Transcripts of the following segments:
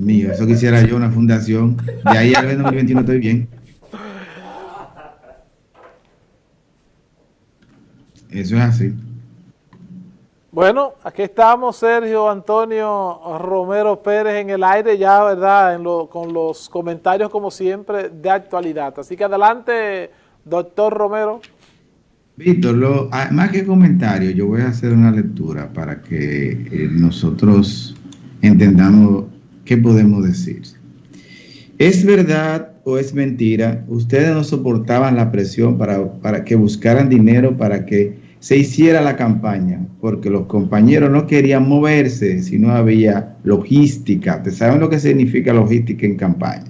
Mío, eso quisiera yo, una fundación. De ahí al 2021 estoy bien. Eso es así. Bueno, aquí estamos, Sergio Antonio Romero Pérez en el aire ya, ¿verdad? con los comentarios, como siempre, de actualidad. Así que adelante, doctor Romero. Víctor, ah, más que comentario, yo voy a hacer una lectura para que eh, nosotros entendamos qué podemos decir. ¿Es verdad o es mentira? Ustedes no soportaban la presión para, para que buscaran dinero para que se hiciera la campaña, porque los compañeros no querían moverse si no había logística. ¿Ustedes saben lo que significa logística en campaña?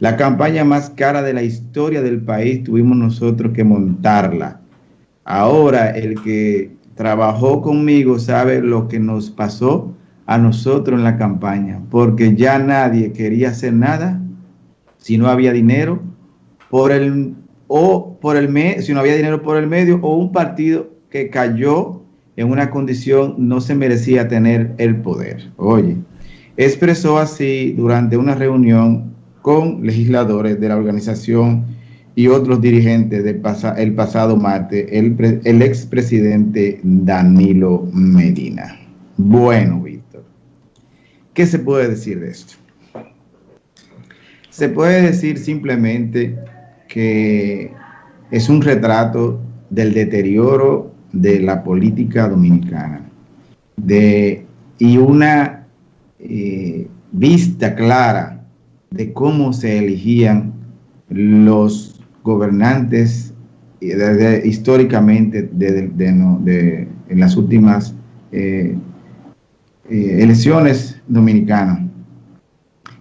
La campaña más cara de la historia del país tuvimos nosotros que montarla. Ahora el que trabajó conmigo sabe lo que nos pasó a nosotros en la campaña, porque ya nadie quería hacer nada si no había dinero por el o por el si no había dinero por el medio o un partido que cayó en una condición no se merecía tener el poder. Oye, expresó así durante una reunión con legisladores de la organización y otros dirigentes del el pasado martes, el, el expresidente Danilo Medina. Bueno, ¿qué se puede decir de esto? Se puede decir simplemente que es un retrato del deterioro de la política dominicana de, y una eh, vista clara de cómo se elegían los gobernantes eh, históricamente de, en las últimas eh, elecciones dominicanas.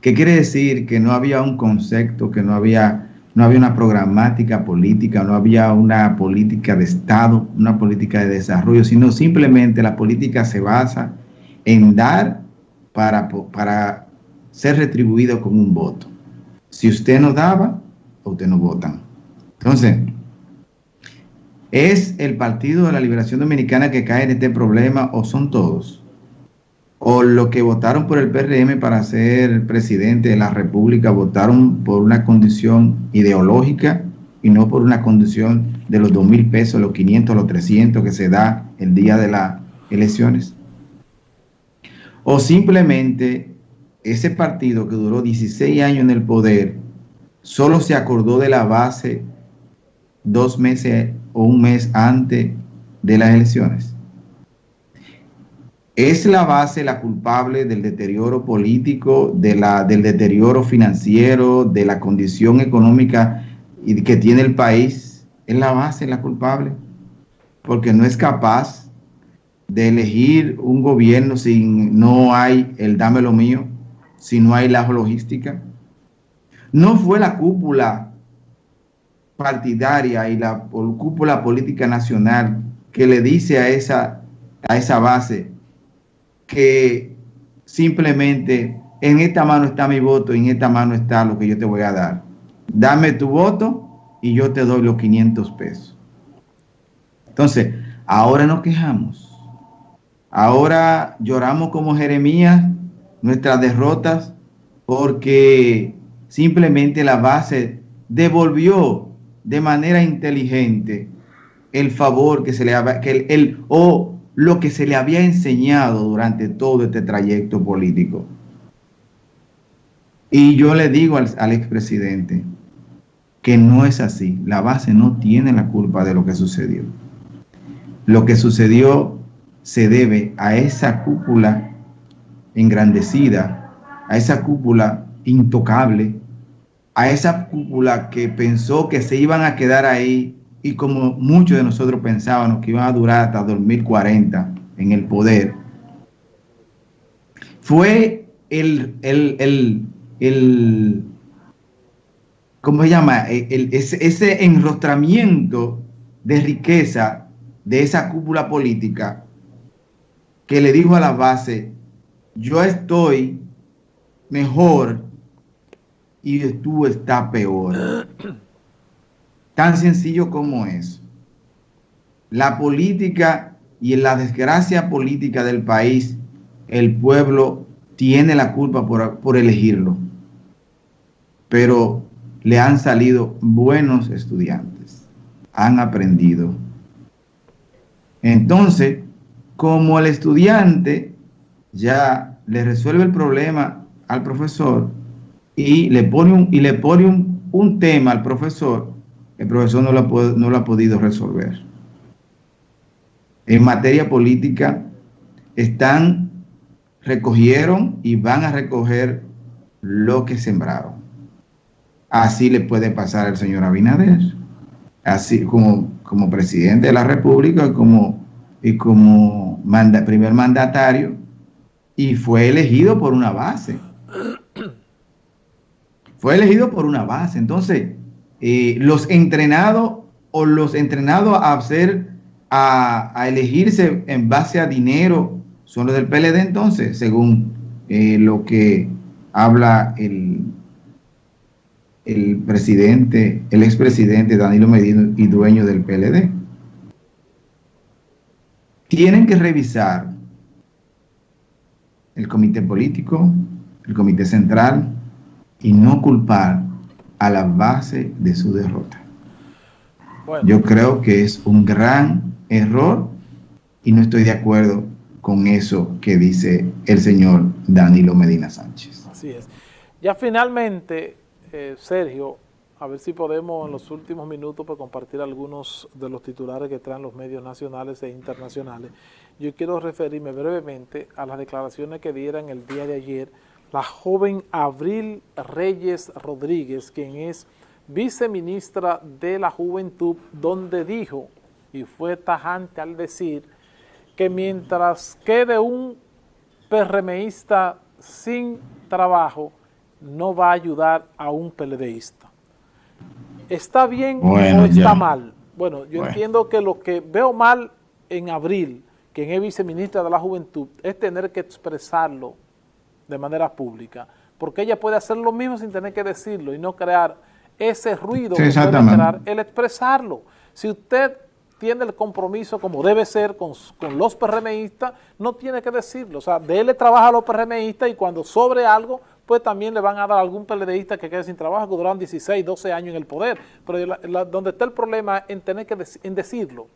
¿Qué quiere decir? Que no había un concepto, que no había no había una programática política, no había una política de Estado, una política de desarrollo, sino simplemente la política se basa en dar para, para ser retribuido con un voto. Si usted no daba, usted no votan. Entonces, ¿es el Partido de la Liberación Dominicana que cae en este problema o son todos? O los que votaron por el PRM para ser presidente de la República votaron por una condición ideológica y no por una condición de los dos mil pesos, los 500, los 300 que se da el día de las elecciones. O simplemente ese partido que duró 16 años en el poder solo se acordó de la base dos meses o un mes antes de las elecciones. ¿Es la base la culpable del deterioro político, del deterioro financiero, de la condición económica que tiene el país? ¿Es la base la culpable? Porque no es capaz de elegir un gobierno si no hay el dame lo mío, si no hay la logística. No fue la cúpula partidaria y la cúpula política nacional que le dice a esa, a esa base, que simplemente en esta mano está mi voto y en esta mano está lo que yo te voy a dar. Dame tu voto y yo te doy los 500 pesos. Entonces, ahora nos quejamos. Ahora lloramos como Jeremías nuestras derrotas porque simplemente la base devolvió de manera inteligente el favor que se le había, que el, o lo que se le había enseñado durante todo este trayecto político. Y yo le digo al, al expresidente que no es así. La base no tiene la culpa de lo que sucedió. Lo que sucedió se debe a esa cúpula engrandecida, a esa cúpula intocable, a esa cúpula que pensó que se iban a quedar ahí y como muchos de nosotros pensábamos que iban a durar hasta 2040 en el poder, fue el, el, el, el ¿cómo se llama? ese, ese enrostramiento de riqueza de esa cúpula política que le dijo a la base, yo estoy mejor y tú estás peor. Tan sencillo como eso. La política y la desgracia política del país, el pueblo tiene la culpa por, por elegirlo, pero le han salido buenos estudiantes, han aprendido. Entonces, como el estudiante ya le resuelve el problema al profesor y le pone un, y le pone un, tema al profesor, el profesor no lo, no lo ha podido resolver. En materia política, están, recogieron y van a recoger lo que sembraron. Así le puede pasar al señor Abinader, así como, como presidente de la República y como, y como primer mandatario, y fue elegido por una base. Fue elegido por una base. Entonces, eh, los entrenados o los entrenados a hacer, a, elegirse en base a dinero son los del PLD entonces, según eh, lo que habla el, el presidente, el expresidente Danilo Medina y dueño del PLD. Tienen que revisar el comité político, el comité central y no culpar a la base de su derrota. Yo creo que es un gran error y no estoy de acuerdo con eso que dice el señor Danilo Medina Sánchez. Así es. Ya finalmente, eh, Sergio, a ver si podemos en los últimos minutos pues, compartir algunos de los titulares que traen los medios nacionales e internacionales. Yo quiero referirme brevemente a las declaraciones que dieron el día de ayer la joven Abril Reyes Rodríguez, quien es viceministra de la Juventud, donde dijo, y fue tajante al decir, que mientras quede un PRMista sin trabajo, no va a ayudar a un PLDista. ¿Está bien o está mal? Bueno, yo entiendo que lo que veo mal en abril, quien es viceministra de la Juventud, es tener que expresarlo de manera pública, porque ella puede hacer lo mismo sin tener que decirlo y no crear ese ruido que puede crear el expresarlo. Si usted tiene el compromiso como debe ser con, los PRMistas, no tiene que decirlo. O sea, de él le trabaja a los PRMistas y cuando sobre algo, pues también le van a dar a algún PLDista que quede sin trabajo, que duraron 16, 12 años en el poder. Pero donde está el problema en tener que en decirlo,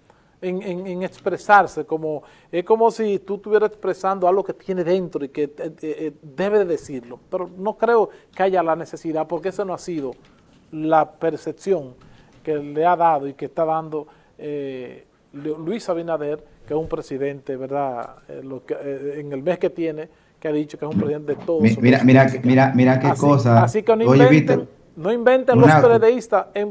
en, expresarse, como es como si tú estuvieras expresando algo que tiene dentro y que eh, eh, eh, debe de decirlo. Pero no creo que haya la necesidad, porque eso no ha sido la percepción que le ha dado y que está dando eh, Luis Abinader, que es un presidente, ¿verdad? Eh, eh, en el mes que tiene, que ha dicho que es un presidente de todos. Mira, mira, mira, mira qué cosa. Así que no inventen, no inventen los periodistas en